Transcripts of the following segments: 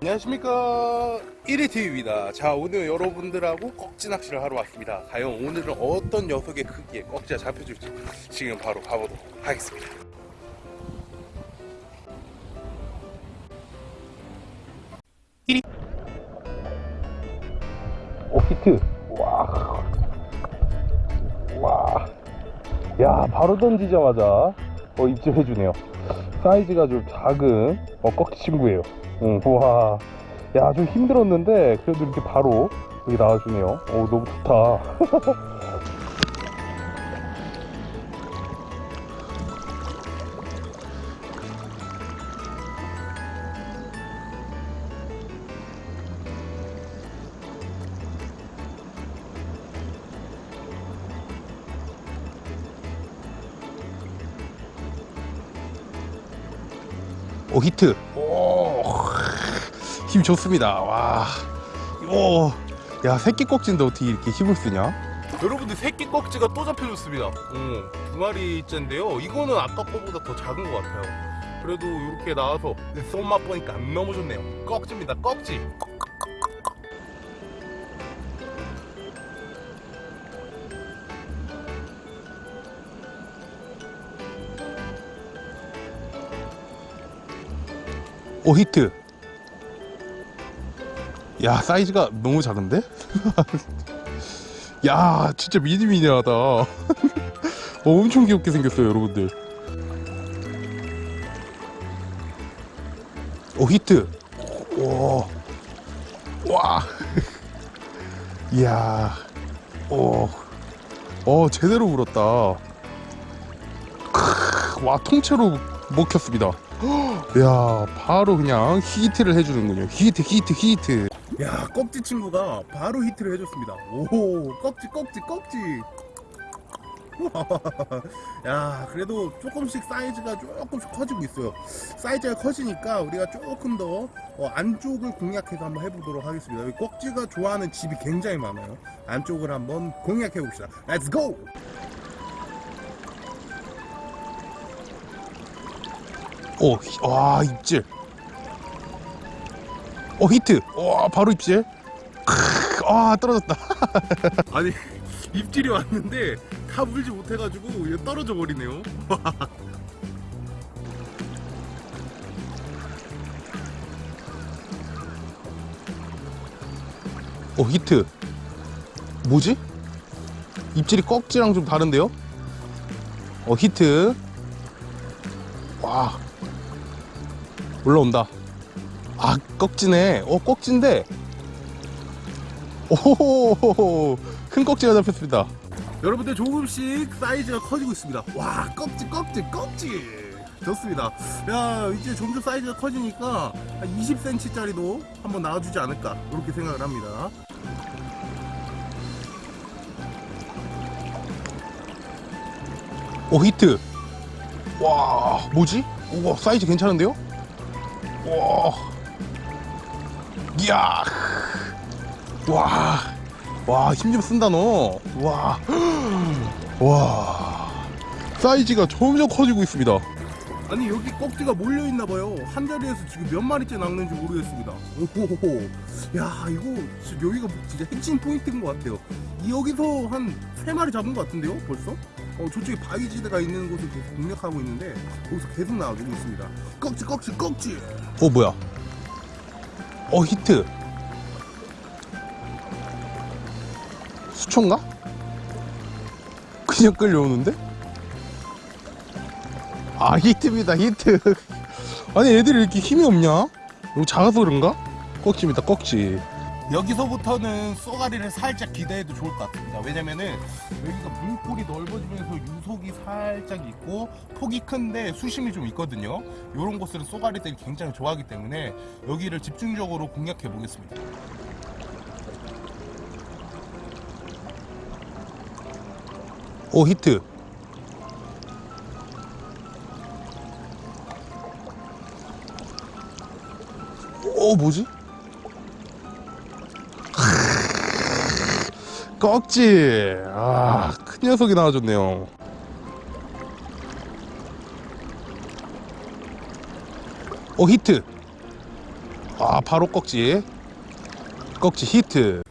안녕하십니까. 1위TV입니다. 자 오늘 여러분들하고 꺽지 낚시를 하러 왔습니다. 과연 오늘은 어떤 녀석의 크기에 꺽지가 잡혀줄지 지금 바로 가보도록 하겠습니다. 오 히트. 와. 와. 야 바로 던지자마자 어 입질해주네요. 사이즈가 좀 작은 어 꺽지 친구예요 응, 와. 야, 좀 힘들었는데, 그래도 이렇게 바로 여기 나와주네요. 오, 너무 좋다. 오, 히트. 오, 힘 좋습니다. 와. 오. 야, 새끼 꺽지인데 어떻게 이렇게 힘을 쓰냐? 여러분들 새끼 꺽지가 또 잡혀줬습니다. 어, 두 마리째인데요. 이거는 아까 거보다 더 작은 것 같아요. 그래도 이렇게 나와서 손 맛 보니까 너무 좋네요. 꺽지입니다. 꺽지. 오 히트 야 사이즈가 너무 작은데? 야 진짜 미니미니하다. 어, 엄청 귀엽게 생겼어요 여러분들. 오 히트. 오. 와. 이야. 오. 어 제대로 물었다. 크, 와 통째로 먹혔습니다. 야 바로 그냥 히트를 해주는군요. 히트 히트 히트 야 꺽지 친구가 바로 히트를 해줬습니다. 오 꺽지 꺽지 꺽지. 야 그래도 조금씩 사이즈가 조금씩 커지고 있어요. 사이즈가 커지니까 우리가 조금 더 어, 안쪽을 공략해서 한번 해보도록 하겠습니다. 여기 꺽지가 좋아하는 집이 굉장히 많아요. 안쪽을 한번 공략해 봅시다. Let's go! 오, 히- 와 입질. 오 히트. 와 바로 입질. 크, 아 떨어졌다. 아니 입질이 왔는데 다 물지 못해가지고 떨어져 버리네요. 오 히트. 뭐지? 입질이 꺽지랑 좀 다른데요? 어 히트. 와 올라온다 아 꺽지네. 어 꺽지인데. 오호호호 큰 꺽지가 잡혔습니다. 여러분들 조금씩 사이즈가 커지고 있습니다. 와 꺽지 꺽지 꺽지. 좋습니다. 야 이제 점점 사이즈가 커지니까 한 20cm 짜리도 한번 나와주지 않을까 이렇게 생각을 합니다. 오 히트. 와 뭐지? 우와 사이즈 괜찮은데요? 와 이야. 와 와 힘 좀 쓴다 너 와 와. 사이즈가 점점 커지고 있습니다. 아니 여기 꺽지가 몰려있나봐요. 한 자리에서 지금 몇 마리째 낚는지 모르겠습니다. 오호호호. 야 이거 진짜 여기가 진짜 핵심 포인트인 것 같아요. 여기서 한 세 마리 잡은 것 같은데요 벌써? 어, 저쪽에 바위지대가 있는 곳을 계속 공략하고 있는데 거기서 계속 나와주고 있습니다. 꺽지 꺽지 꺽지. 어 뭐야 어 히트 수초인가? 그냥 끌려오는데? 아 히트입니다 히트 아니 애들이 이렇게 힘이 없냐? 너무 작아서 그런가? 꺽지입니다 꺽지 여기서부터는 쏘가리를 살짝 기대해도 좋을 것 같습니다 왜냐면은 여기가 물골이 넓어지면서 유속이 살짝 있고 폭이 큰데 수심이 좀 있거든요. 이런 곳을 쏘가리들이 굉장히 좋아하기 때문에 여기를 집중적으로 공략해 보겠습니다. 오 히트. 오 뭐지? 꺽지 아 큰 녀석이 나와줬네요. 오 히트. 아 바로 꺽지 꺽지 히트.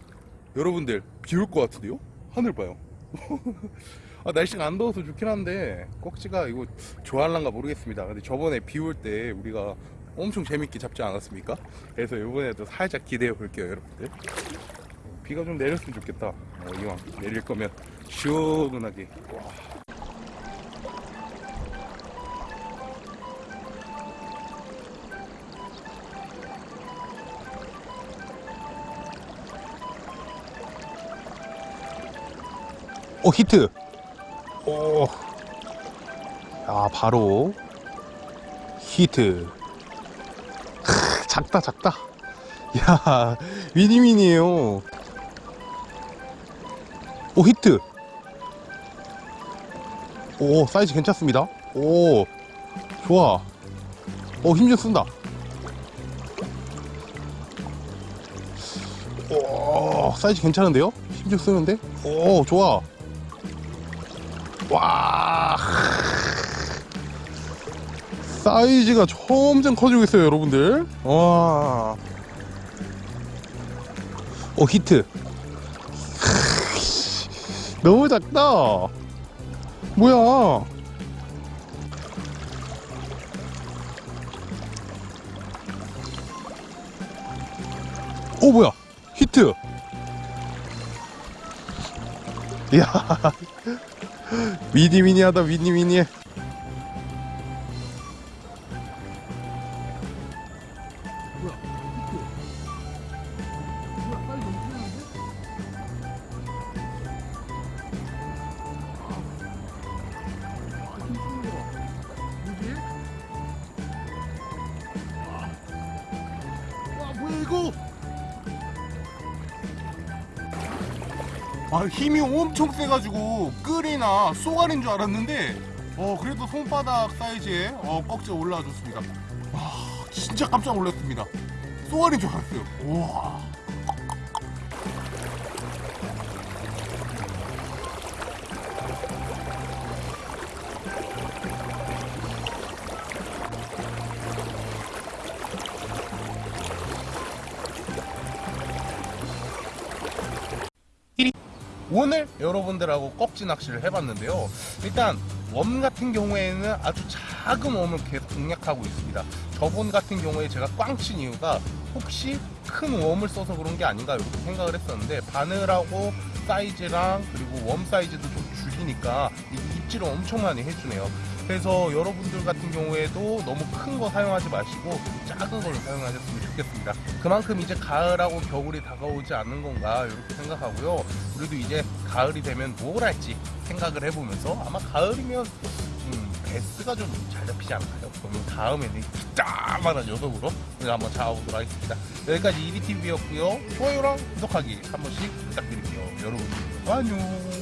여러분들 비 올 것 같은데요? 하늘 봐요. 아, 날씨가 안 더워서 좋긴 한데 꺽지가 이거 좋아할란가 모르겠습니다. 근데 저번에 비 올 때 우리가 엄청 재밌게 잡지 않았습니까? 그래서 이번에도 살짝 기대해 볼게요 여러분들 비가 좀 내렸으면 좋겠다. 어, 이왕 내릴 거면 시원하게. 와. 오 히트. 오. 아 바로 히트. 크, 작다 작다. 야 미니미니에요 오 히트. 오 사이즈 괜찮습니다. 오 좋아. 오 힘 좀 쓴다. 오 사이즈 괜찮은데요? 힘 좀 쓰는데? 오 좋아. 와. 사이즈가 점점 커지고 있어요 여러분들. 와. 오 히트 너무 작다. 뭐야? 오 뭐야? 히트. 이야. 미니미니하다 미니미니해 아 힘이 엄청 세가지고 끌이나 쏘가리인 줄 알았는데 어 그래도 손바닥 사이즈의 어, 꺽지가 올라와줬습니다. 와 진짜 깜짝 놀랐습니다. 쏘가리인 줄 알았어요. 우와 오늘 여러분들하고 꺽지 낚시를 해봤는데요. 일단 worm 같은 경우에는 아주 작은 worm을 계속 공략하고 있습니다. 저번 같은 경우에 제가 꽝 친 이유가 혹시 큰 worm을 써서 그런 게 아닌가 이렇게 생각을 했었는데 바늘하고 사이즈랑 그리고 worm 사이즈도 좀 줄이니까 이 입질을 엄청 많이 해주네요. 그래서 여러분들 같은 경우에도 너무 큰 거 사용하지 마시고 작은 걸로 사용하셨으면 좋겠습니다. 그만큼 이제 가을하고 겨울이 다가오지 않는 건가 이렇게 생각하고요. 우리도 이제 가을이 되면 뭘 할지 생각을 해보면서 아마 가을이면 음, 베스가 좀 잘 잡히지 않을까요? 그러면 다음에는 짜만한 녀석으로 우리가 한번 잡아보도록 하겠습니다. 여기까지 EBTV였고요. 좋아요랑 구독하기 한 번씩 부탁드릴게요. 여러분 안녕.